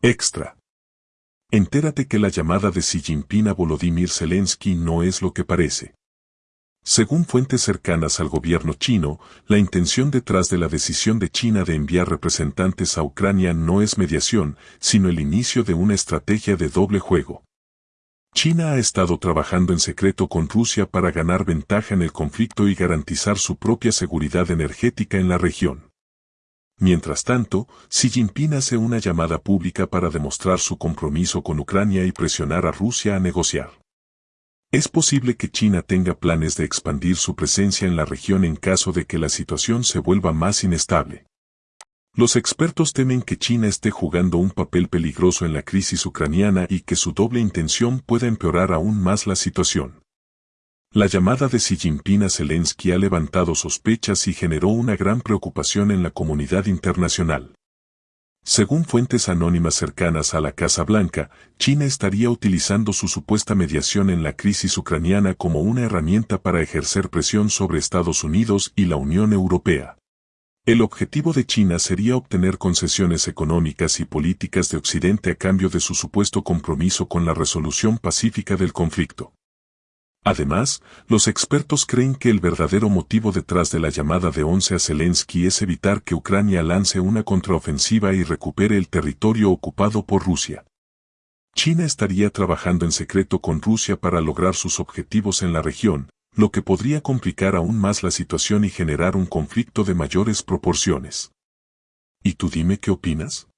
Extra. Entérate que la llamada de Xi Jinping a Volodymyr Zelensky no es lo que parece. Según fuentes cercanas al gobierno chino, la intención detrás de la decisión de China de enviar representantes a Ucrania no es mediación, sino el inicio de una estrategia de doble juego. China ha estado trabajando en secreto con Rusia para ganar ventaja en el conflicto y garantizar su propia seguridad energética en la región. Mientras tanto, Xi Jinping hace una llamada pública para demostrar su compromiso con Ucrania y presionar a Rusia a negociar. Es posible que China tenga planes de expandir su presencia en la región en caso de que la situación se vuelva más inestable. Los expertos temen que China esté jugando un papel peligroso en la crisis ucraniana y que su doble intención pueda empeorar aún más la situación. La llamada de Xi Jinping a Zelensky ha levantado sospechas y generó una gran preocupación en la comunidad internacional. Según fuentes anónimas cercanas a la Casa Blanca, China estaría utilizando su supuesta mediación en la crisis ucraniana como una herramienta para ejercer presión sobre Estados Unidos y la Unión Europea. El objetivo de China sería obtener concesiones económicas y políticas de Occidente a cambio de su supuesto compromiso con la resolución pacífica del conflicto. Además, los expertos creen que el verdadero motivo detrás de la llamada de once a Zelensky es evitar que Ucrania lance una contraofensiva y recupere el territorio ocupado por Rusia. China estaría trabajando en secreto con Rusia para lograr sus objetivos en la región, lo que podría complicar aún más la situación y generar un conflicto de mayores proporciones. ¿Y tú dime qué opinas?